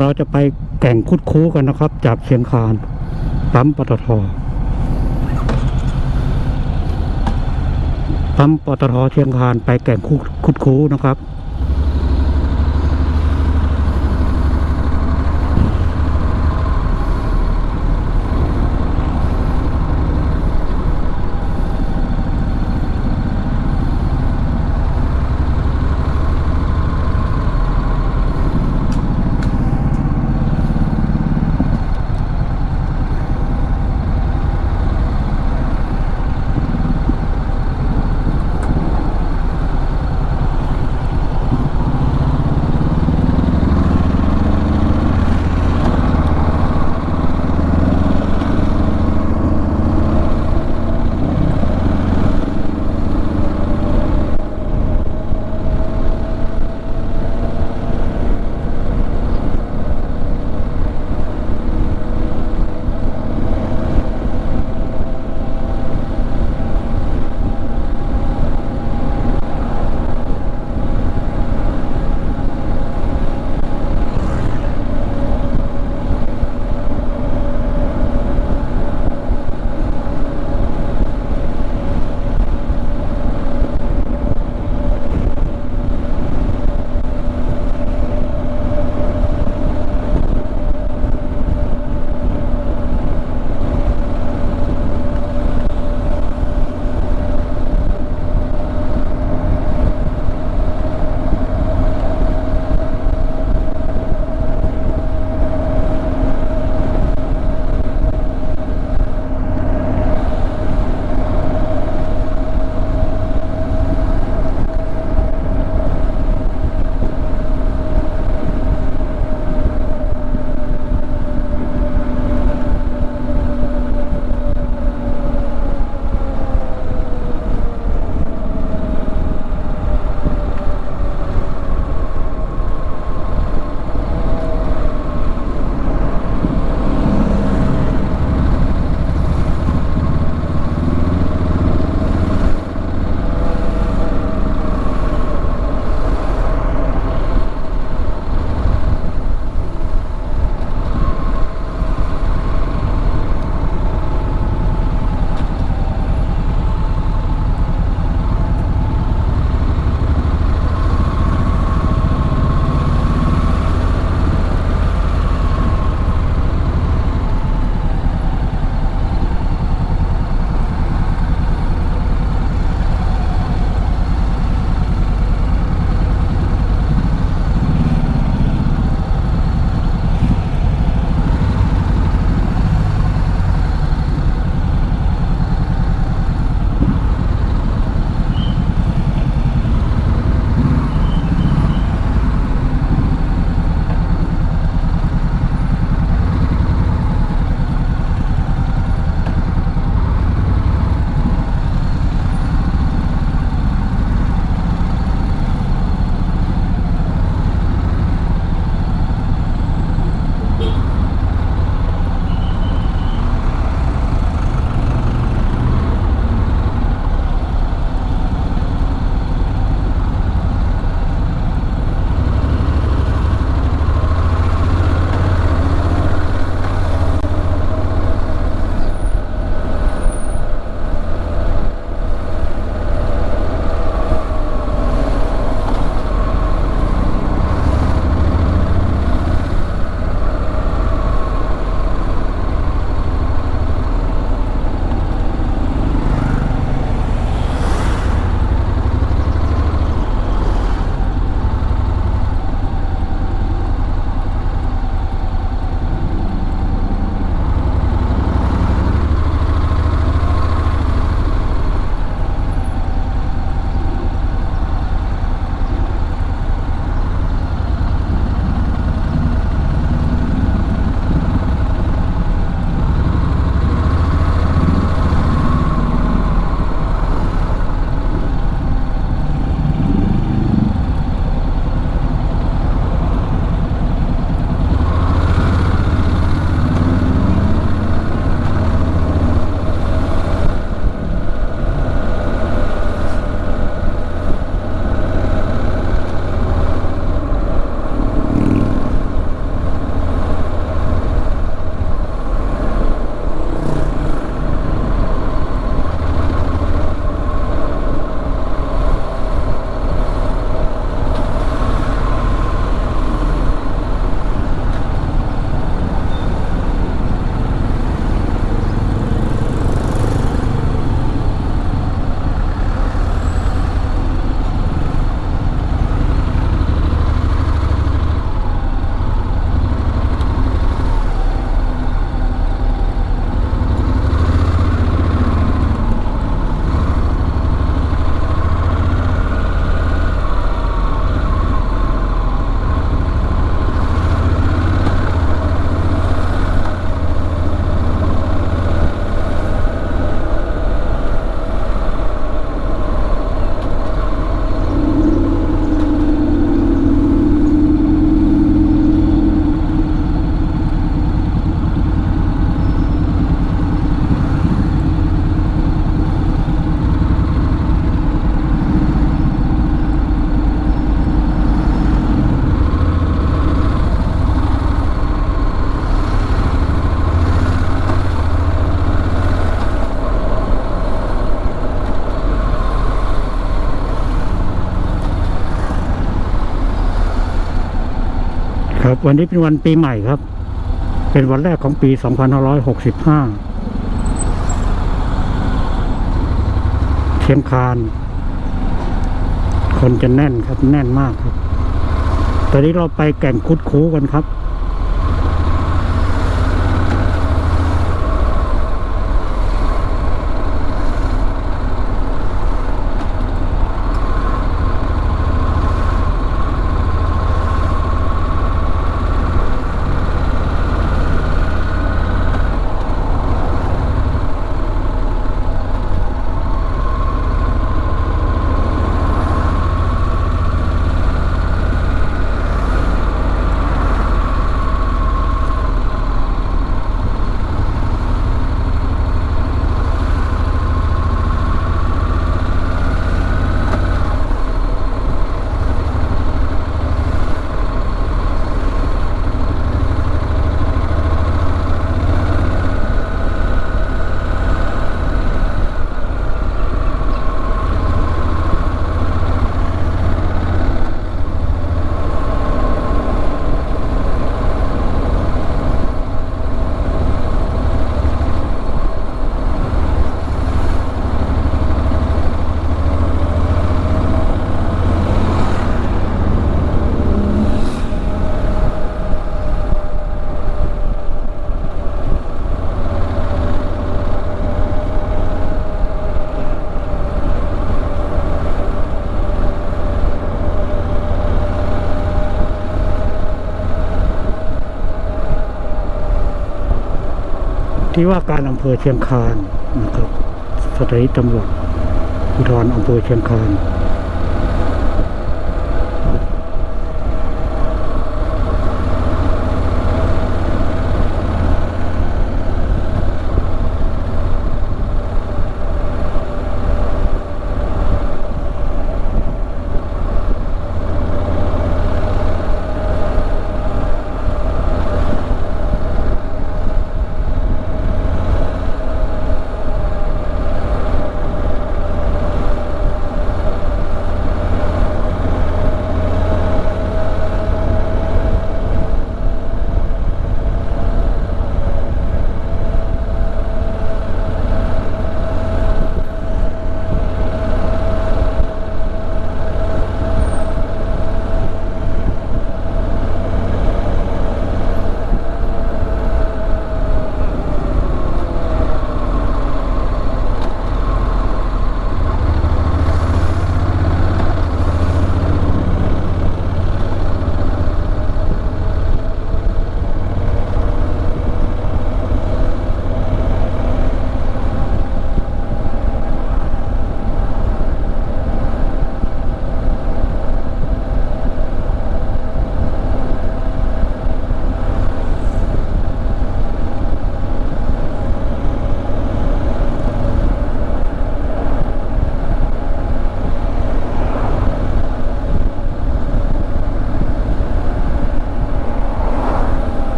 เราจะไปแก่งคุดคูกันนะครับ จากเชียงคานปั๊มปตทปั๊มปตทเชียงคานไปแก่งคุดคุดคูนะครับ วันนี้เป็นวันปีใหม่ครับ เป็นวันแรกของปี 2565 เชียงคาน คนจะแน่นครับแน่นมากครับ ตอนนี้เราไปแก่งคุดคูกันครับ ที่ว่าการอำเภอเชียงคานนะครับสถานีตำรวจภูธรอำเภอเชียงคาน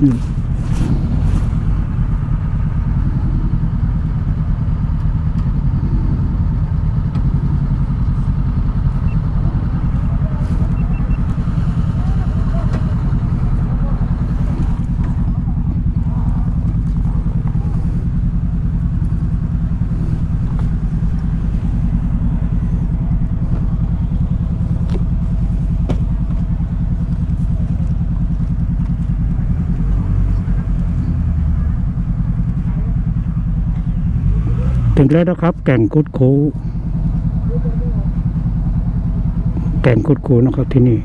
เงียบนี่ถึงแล้วนะครับ แก่งคุดคูแก่งคุดคูนะครับที่นี่